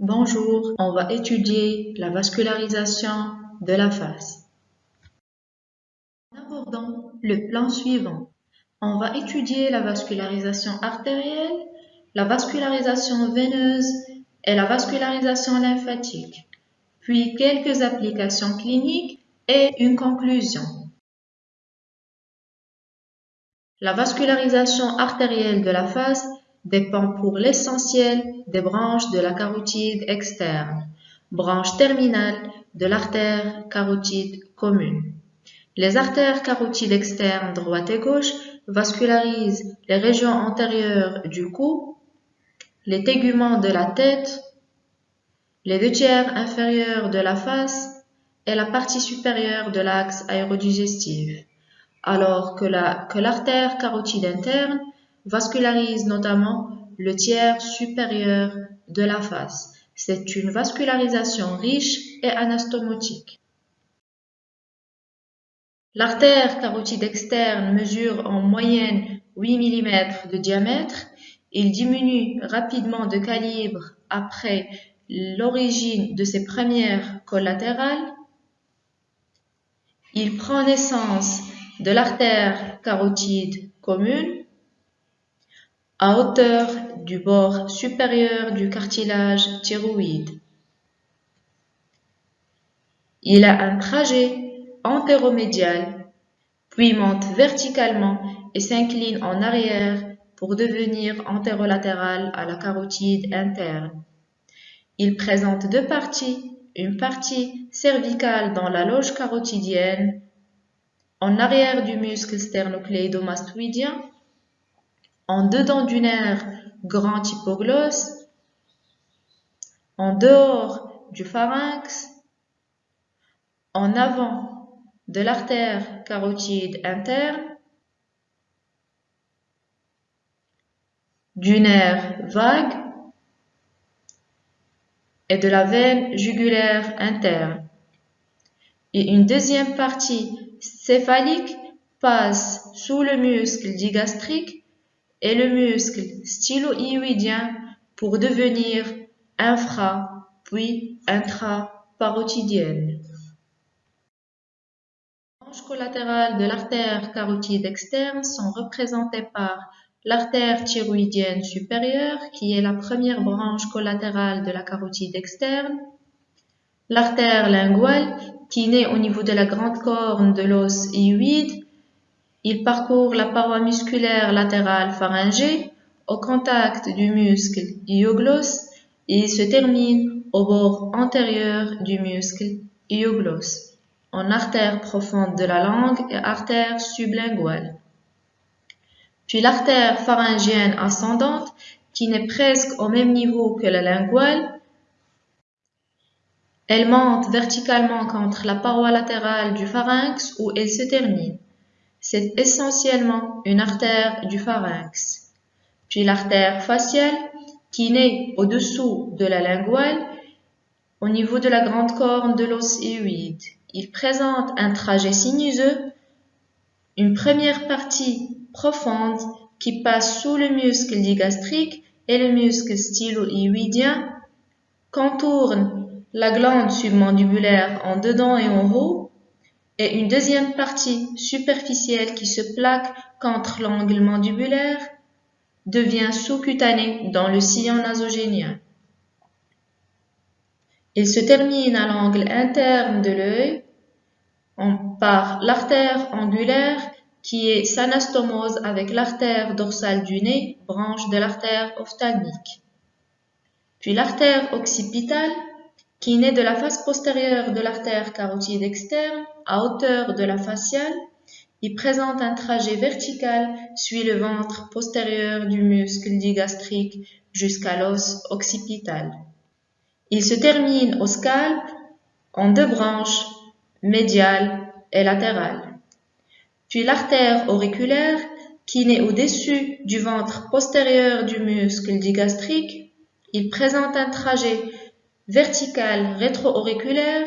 Bonjour, on va étudier la vascularisation de la face. En abordant le plan suivant, on va étudier la vascularisation artérielle, la vascularisation veineuse et la vascularisation lymphatique, puis quelques applications cliniques et une conclusion. La vascularisation artérielle de la face dépend pour l'essentiel des branches de la carotide externe, branche terminale de l'artère carotide commune. Les artères carotides externes droite et gauche vascularisent les régions antérieures du cou, les téguments de la tête, les deux tiers inférieurs de la face et la partie supérieure de l'axe aérodigestif, alors que l'artère carotide interne vascularise notamment le tiers supérieur de la face. C'est une vascularisation riche et anastomotique. L'artère carotide externe mesure en moyenne 8 mm de diamètre. Il diminue rapidement de calibre après l'origine de ses premières collatérales. Il prend naissance de l'artère carotide commune à hauteur du bord supérieur du cartilage thyroïde. Il a un trajet antéromédial, puis monte verticalement et s'incline en arrière pour devenir antérolatéral à la carotide interne. Il présente deux parties, une partie cervicale dans la loge carotidienne, en arrière du muscle sternocléidomastoïdien en dedans du nerf grand hypoglosse, en dehors du pharynx, en avant de l'artère carotide interne, du nerf vague et de la veine jugulaire interne. Et une deuxième partie céphalique passe sous le muscle digastrique et le muscle stylo-hyoïdien pour devenir infra puis intraparotidienne. Les branches collatérales de l'artère carotide externe sont représentées par l'artère thyroïdienne supérieure, qui est la première branche collatérale de la carotide externe, l'artère linguale, qui naît au niveau de la grande corne de l'os hyoïde, il parcourt la paroi musculaire latérale pharyngée au contact du muscle hyoglosse et se termine au bord antérieur du muscle hyoglosse, en artère profonde de la langue et artère sublinguale. Puis l'artère pharyngienne ascendante, qui n'est presque au même niveau que la linguale, elle monte verticalement contre la paroi latérale du pharynx où elle se termine. C'est essentiellement une artère du pharynx. Puis l'artère faciale qui naît au-dessous de la linguale au niveau de la grande corne de l'os hyoïde. Il présente un trajet sinuseux, une première partie profonde qui passe sous le muscle digastrique et le muscle stylo-hyoïdien, contourne la glande submandibulaire en dedans et en haut, et une deuxième partie superficielle qui se plaque contre l'angle mandibulaire devient sous-cutanée dans le sillon nasogénien. Il se termine à l'angle interne de l'œil par l'artère angulaire qui est s'anastomose avec l'artère dorsale du nez, branche de l'artère ophtalmique. Puis l'artère occipitale qui naît de la face postérieure de l'artère carotide externe à hauteur de la faciale. Il présente un trajet vertical, suit le ventre postérieur du muscle digastrique jusqu'à l'os occipital. Il se termine au scalp en deux branches, médiale et latérale. Puis l'artère auriculaire, qui naît au-dessus du ventre postérieur du muscle digastrique, il présente un trajet vertical rétro-auriculaire,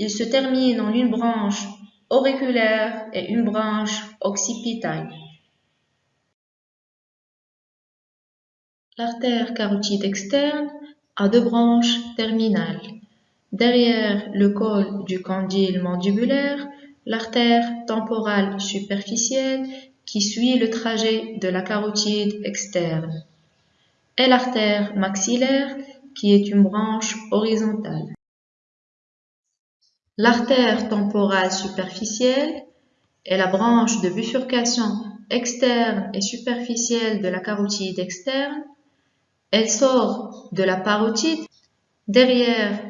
il se termine en une branche auriculaire et une branche occipitale. L'artère carotide externe a deux branches terminales. Derrière le col du condyle mandibulaire, l'artère temporale superficielle qui suit le trajet de la carotide externe et l'artère maxillaire qui est une branche horizontale. L'artère temporale superficielle est la branche de bifurcation externe et superficielle de la carotide externe. Elle sort de la parotide derrière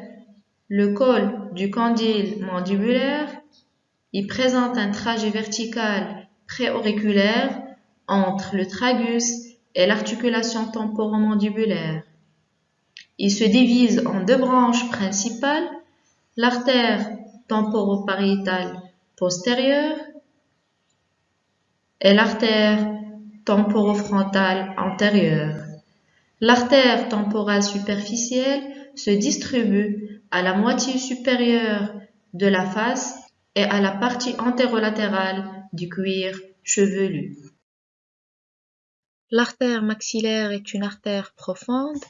le col du condyle mandibulaire. Il présente un trajet vertical préauriculaire entre le tragus et l'articulation temporomandibulaire. Il se divise en deux branches principales, l'artère temporopariétale postérieure et l'artère temporofrontale antérieure. L'artère temporale superficielle se distribue à la moitié supérieure de la face et à la partie antérolatérale du cuir chevelu. L'artère maxillaire est une artère profonde.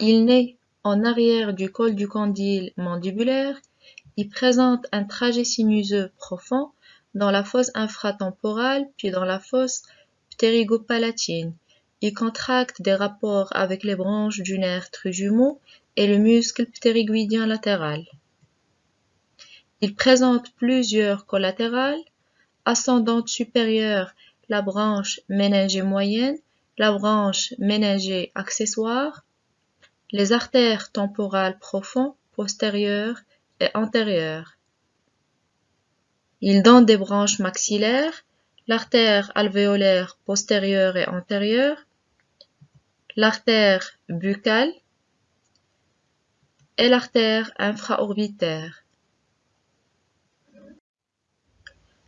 Il naît en arrière du col du condyle mandibulaire. Il présente un trajet sinuseux profond dans la fosse infratemporale puis dans la fosse ptérygopalatine. Il contracte des rapports avec les branches du nerf trijumeau et le muscle ptérygoïdien latéral. Il présente plusieurs collatérales, ascendantes supérieures la branche méningée moyenne, la branche méningée accessoire, les artères temporales profondes, postérieures et antérieures. Il donne des branches maxillaires, l'artère alvéolaire postérieure et antérieure, l'artère buccale et l'artère infraorbitaire.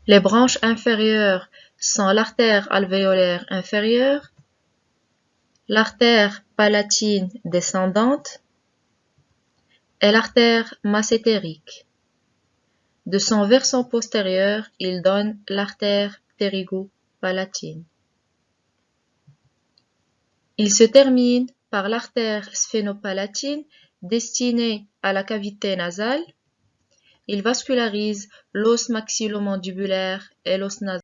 Les branches inférieures sont l'artère alvéolaire inférieure, l'artère palatine descendante et l'artère massétérique. De son versant postérieur, il donne l'artère ptérygo-palatine. Il se termine par l'artère sphénopalatine destinée à la cavité nasale il vascularise l'os maxillomandibulaire et l'os nasal.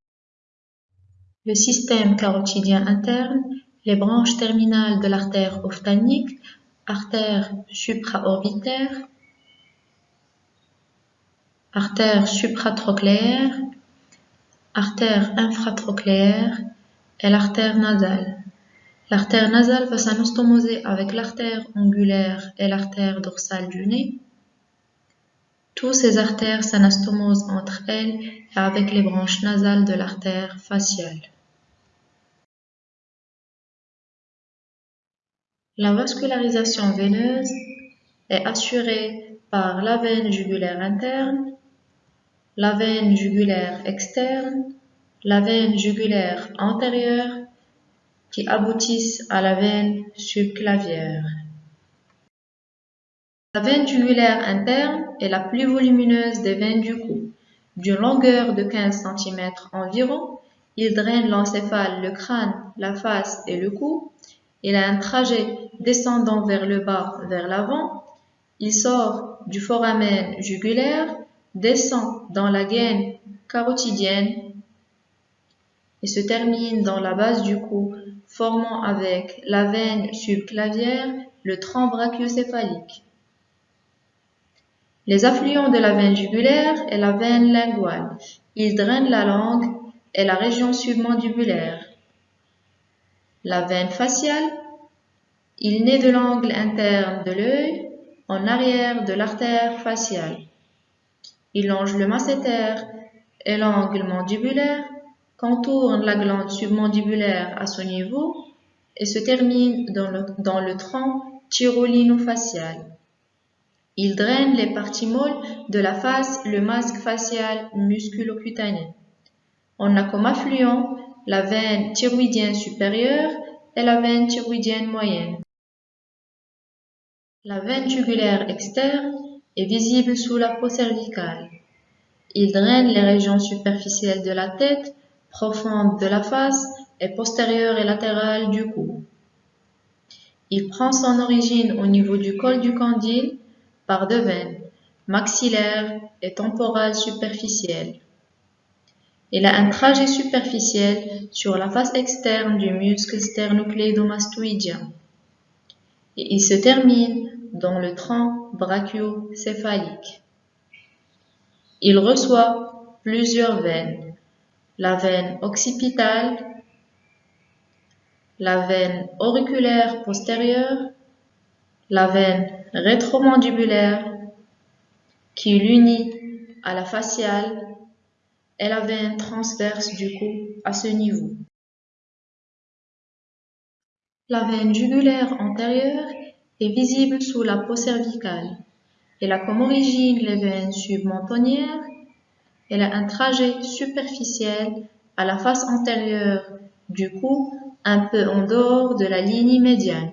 Le système carotidien interne, les branches terminales de l'artère ophtalmique, artère supraorbitaire, artère supratrochléaire, artère infratrochléaire et l'artère nasale. L'artère nasale va s'anastomoser avec l'artère angulaire et l'artère dorsale du nez. Tous ces artères s'anastomosent entre elles et avec les branches nasales de l'artère faciale. La vascularisation veineuse est assurée par la veine jugulaire interne, la veine jugulaire externe, la veine jugulaire antérieure qui aboutissent à la veine subclavière. La veine jugulaire interne est la plus volumineuse des veines du cou. D'une longueur de 15 cm environ, il draine l'encéphale, le crâne, la face et le cou. Il a un trajet descendant vers le bas, vers l'avant. Il sort du foramen jugulaire, descend dans la gaine carotidienne et se termine dans la base du cou, formant avec la veine subclavière le tronc brachiocéphalique. Les affluents de la veine jugulaire et la veine linguale. Ils drainent la langue et la région submandibulaire. La veine faciale. Il naît de l'angle interne de l'œil en arrière de l'artère faciale. Il longe le masséter et l'angle mandibulaire, contourne la glande submandibulaire à son niveau et se termine dans le, tronc tyrolino-facial. Il draine les parties molles de la face, le masque facial musculocutané. On a comme affluent la veine thyroïdienne supérieure et la veine thyroïdienne moyenne. La veine jugulaire externe est visible sous la peau cervicale. Il draine les régions superficielles de la tête, profondes de la face et postérieures et latérales du cou. Il prend son origine au niveau du col du condyle par deux veines, maxillaire et temporale superficielle. Il a un trajet superficiel sur la face externe du muscle sternocléidomastoïdien il se termine dans le tronc brachiocéphalique. Il reçoit plusieurs veines, la veine occipitale, la veine auriculaire postérieure, la veine rétromandibulaire qui l'unit à la faciale et la veine transverse du cou à ce niveau. La veine jugulaire antérieure est visible sous la peau cervicale. Elle a comme origine les veines submentonnières. Elle a un trajet superficiel à la face antérieure du cou, un peu en dehors de la ligne médiane.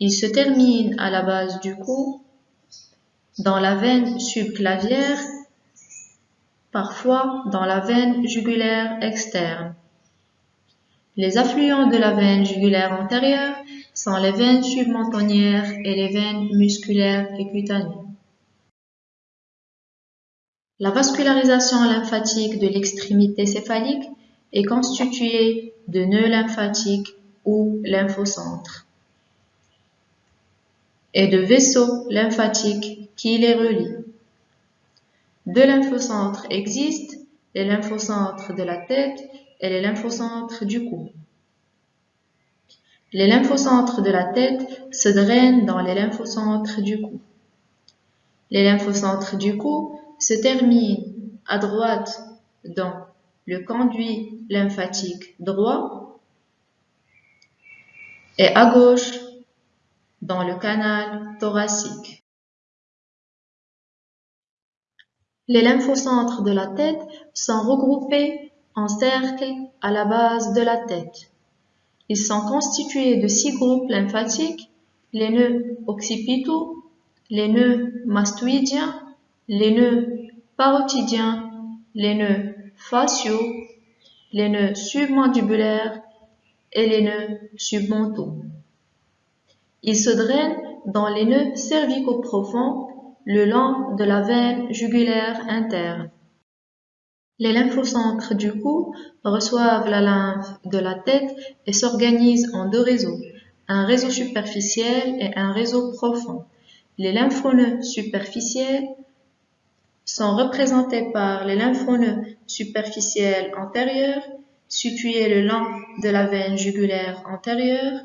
Il se termine à la base du cou, dans la veine subclavière, parfois dans la veine jugulaire externe. Les affluents de la veine jugulaire antérieure sont les veines submentonnières et les veines musculaires et cutanées. La vascularisation lymphatique de l'extrémité céphalique est constituée de nœuds lymphatiques ou lymphocentres et de vaisseaux lymphatiques qui les relient. Deux lymphocentres existent, les lymphocentres de la tête les lymphocentres du cou. Les lymphocentres de la tête se drainent dans les lymphocentres du cou. Les lymphocentres du cou se terminent à droite dans le conduit lymphatique droit et à gauche dans le canal thoracique. Les lymphocentres de la tête sont regroupés en cercle à la base de la tête. Ils sont constitués de six groupes lymphatiques, les nœuds occipitaux, les nœuds mastoïdiens, les nœuds parotidiens, les nœuds faciaux, les nœuds submandibulaires et les nœuds submentaux. Ils se drainent dans les nœuds cervico-profonds le long de la veine jugulaire interne. Les lymphocentres du cou reçoivent la lymphe de la tête et s'organisent en deux réseaux, un réseau superficiel et un réseau profond. Les lymphonoeux superficiels sont représentés par les lymphonoeux superficiels antérieurs, situés le long de la veine jugulaire antérieure,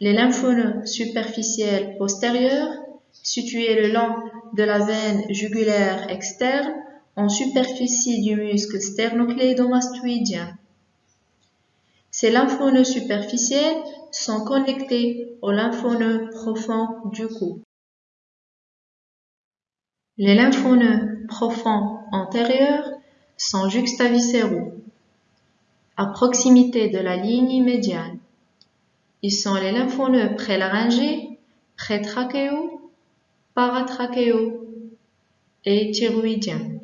les lymphonoeux superficiels postérieurs, situés le long de la veine jugulaire externe, en superficie du muscle sternocléidomastoïdien. Ces lymphonoeux superficiels sont connectés aux lymphonoeux profonds du cou. Les lymphonoeux profonds antérieurs sont juxtaviscéraux, à proximité de la ligne médiane. Ils sont les lymphonoeux prélaryngés, prétrachéaux, paratrachéaux et thyroïdiens.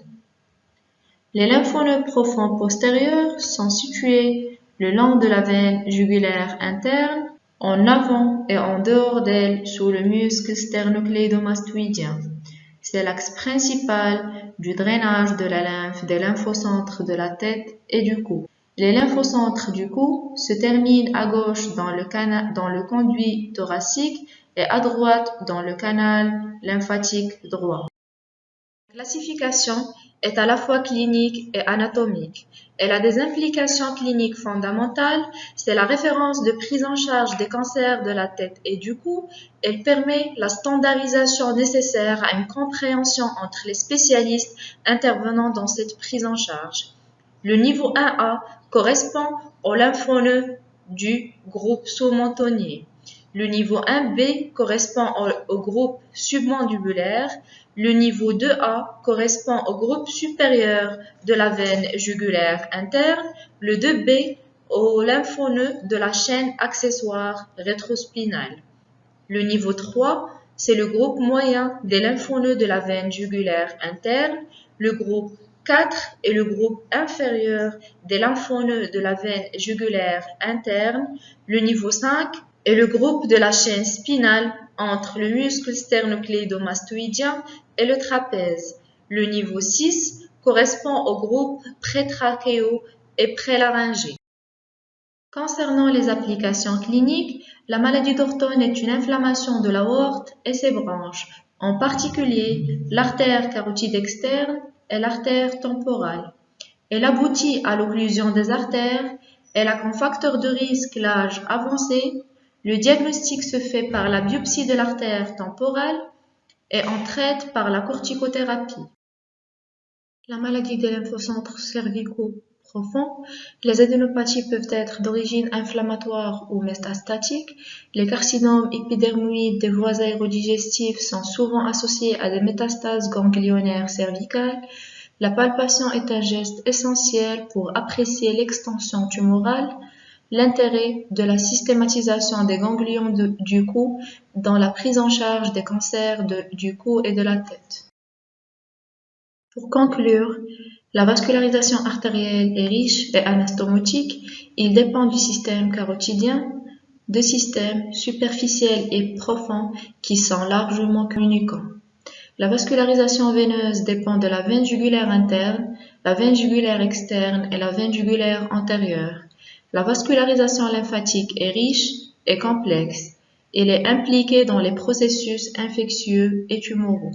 Les lymphonoeux profonds postérieurs sont situés le long de la veine jugulaire interne, en avant et en dehors d'elle sous le muscle sternocléidomastoïdien. C'est l'axe principal du drainage de la lymphe des lymphocentres de la tête et du cou. Les lymphocentres du cou se terminent à gauche dans le, dans le conduit thoracique et à droite dans le canal lymphatique droit. La classification est à la fois clinique et anatomique. Elle a des implications cliniques fondamentales, c'est la référence de prise en charge des cancers de la tête et du cou. Elle permet la standardisation nécessaire à une compréhension entre les spécialistes intervenant dans cette prise en charge. Le niveau 1A correspond au lymphoneux du groupe sous-mentonnier. Le niveau 1B correspond au, groupe submandibulaire. Le niveau 2A correspond au groupe supérieur de la veine jugulaire interne. Le 2B au lymphoneux de la chaîne accessoire rétrospinale. Le niveau 3, c'est le groupe moyen des lymphoneux de la veine jugulaire interne. Le groupe 4 est le groupe inférieur des lymphoneux de la veine jugulaire interne. Le niveau 5 est le groupe de la chaîne spinale entre le muscle sternocléidomastoïdien et le trapèze. Le niveau 6 correspond au groupe prétrachéo et prélaryngé. Concernant les applications cliniques, la maladie d'Orton est une inflammation de l'aorte et ses branches, en particulier l'artère carotide externe et l'artère temporale. Elle aboutit à l'occlusion des artères, elle a comme facteur de risque l'âge avancé, le diagnostic se fait par la biopsie de l'artère temporale et on traite par la corticothérapie. La maladie des lymphocentres cervicaux profonds, les adénopathies peuvent être d'origine inflammatoire ou métastatique. Les carcinomes épidermoïdes des voies aérodigestives sont souvent associés à des métastases ganglionnaires cervicales. La palpation est un geste essentiel pour apprécier l'extension tumorale, l'intérêt de la systématisation des ganglions du cou dans la prise en charge des cancers du cou et de la tête. Pour conclure, la vascularisation artérielle est riche et anastomotique. Il dépend du système carotidien, de systèmes superficiels et profonds qui sont largement communicants. La vascularisation veineuse dépend de la veine jugulaire interne, la veine jugulaire externe et la veine jugulaire antérieure. La vascularisation lymphatique est riche et complexe. Elle est impliquée dans les processus infectieux et tumoraux.